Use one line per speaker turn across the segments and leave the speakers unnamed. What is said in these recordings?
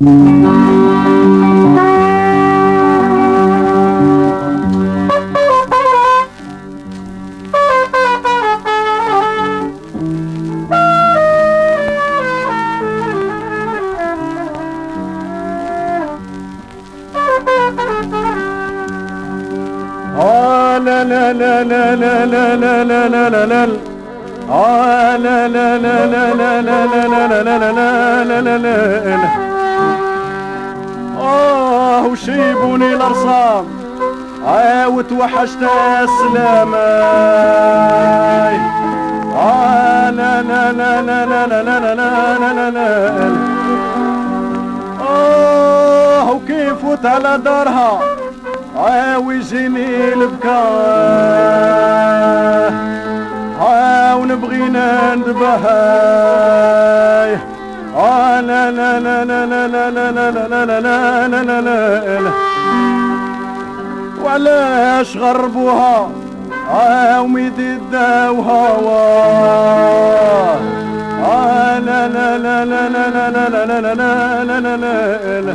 لا لا لا لا لا لا لا لا لا لا لا آه لا لا لا آه وشيبوني الأرصام آه وتوحشت السلام آه لا لا لا لا لا لا لا لا لا لا لا آه وكيف فوت على دارها آه ويجيني البكاء آه ونبغينا ندبهاي آه لا لا لا لا لا لا لا لا لا لا لا لا لا لا لا وعلاش غربوها آه وميدي داوها آه لا لا لا لا لا لا لا لا لا لا لا لا لا لا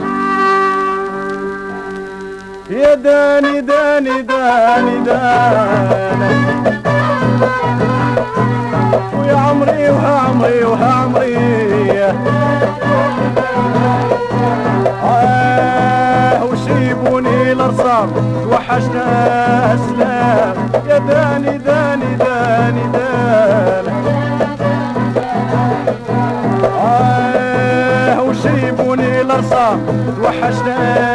يا داني داني داني داني ويا عمري وها عمري وها عمري صار وحشنا أسلام. يا داني داني داني داني. آه وشيبوني الأرصاد وحشنا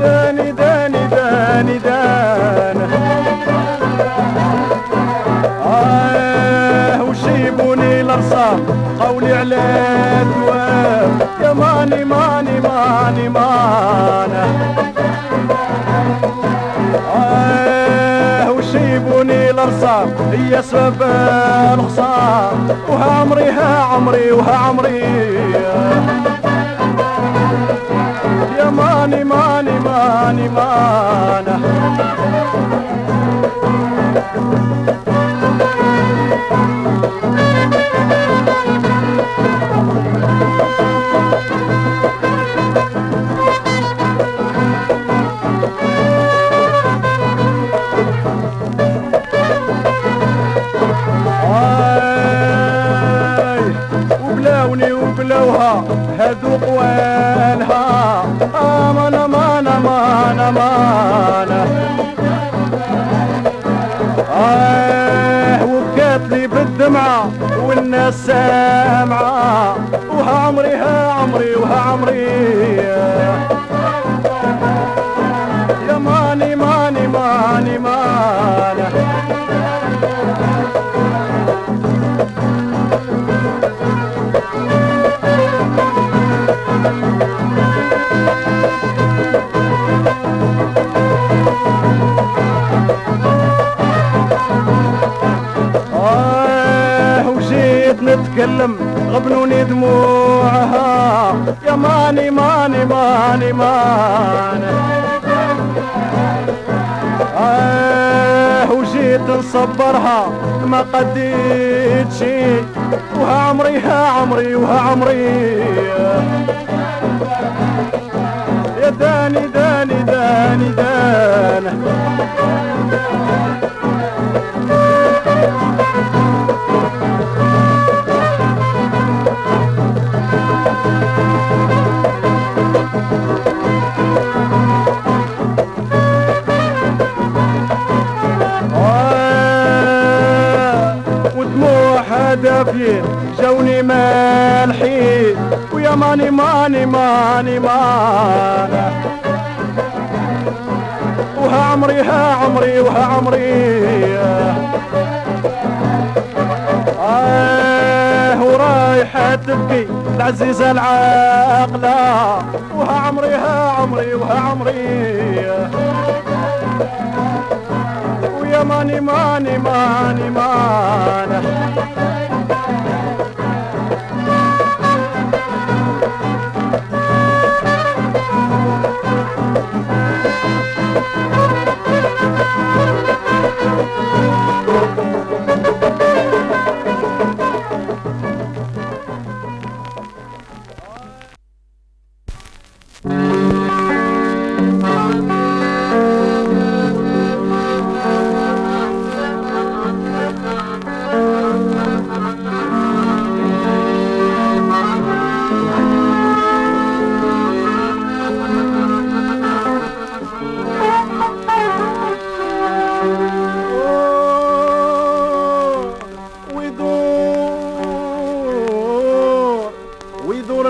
داني داني داني آه قولي على الدوام يا ماني ماني ماني مانا. آه وشيبوني هي سبب الخصام. وها عمري ها عمري وها عمري. ماني ماني ماني مانا. وبلاوني وبلوها هادو أمان أمان آه وبكات لي بالدمعة والناس سامعة. وها عمري ها عمري وها عمري. ماني آه وجيت نصبرها ما قديت شي وها عمري ها عمري وها عمري. يا داني داني داني داني. دافين جوني مالحين ويا ماني ماني ماني ماني. وها عمري ها عمري وها عمري. آه ورايحة تبكي العزيزة العاقلة. وها عمري ها عمري وها عمري. ويا ماني ماني ماني ماني.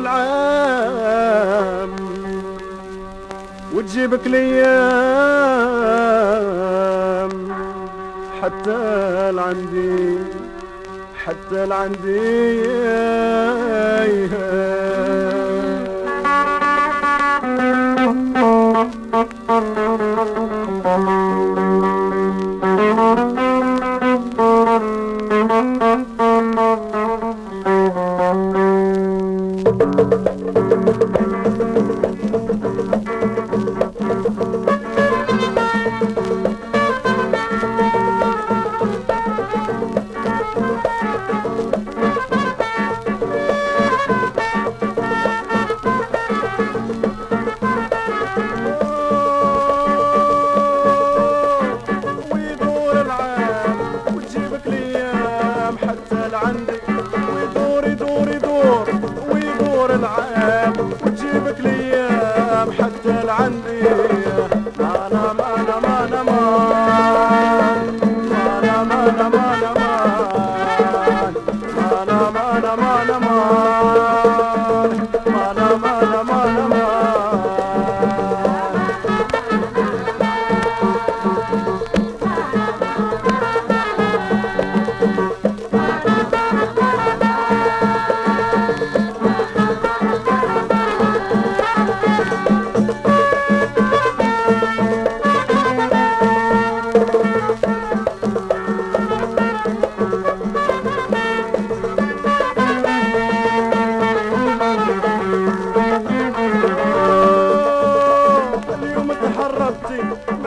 العام وتجيبك ليام حتى لعندي حتى لعندي Thank you. Typically something.